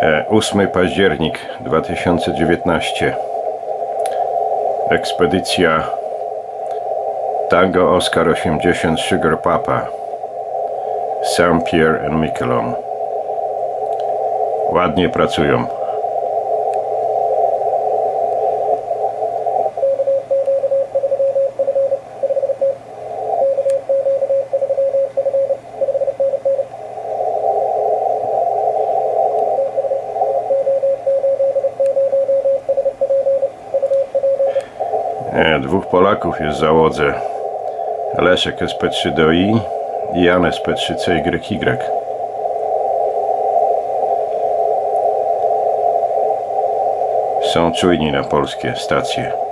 8 październik 2019 Ekspedycja Tango Oscar 80 Sugar Papa. Saint-Pierre and Miquelon Ładnie pracują Nie, dwóch Polaków jest w załodze. Leszek SP3 do I i Jan SP3 CYY. Są czujni na polskie stacje.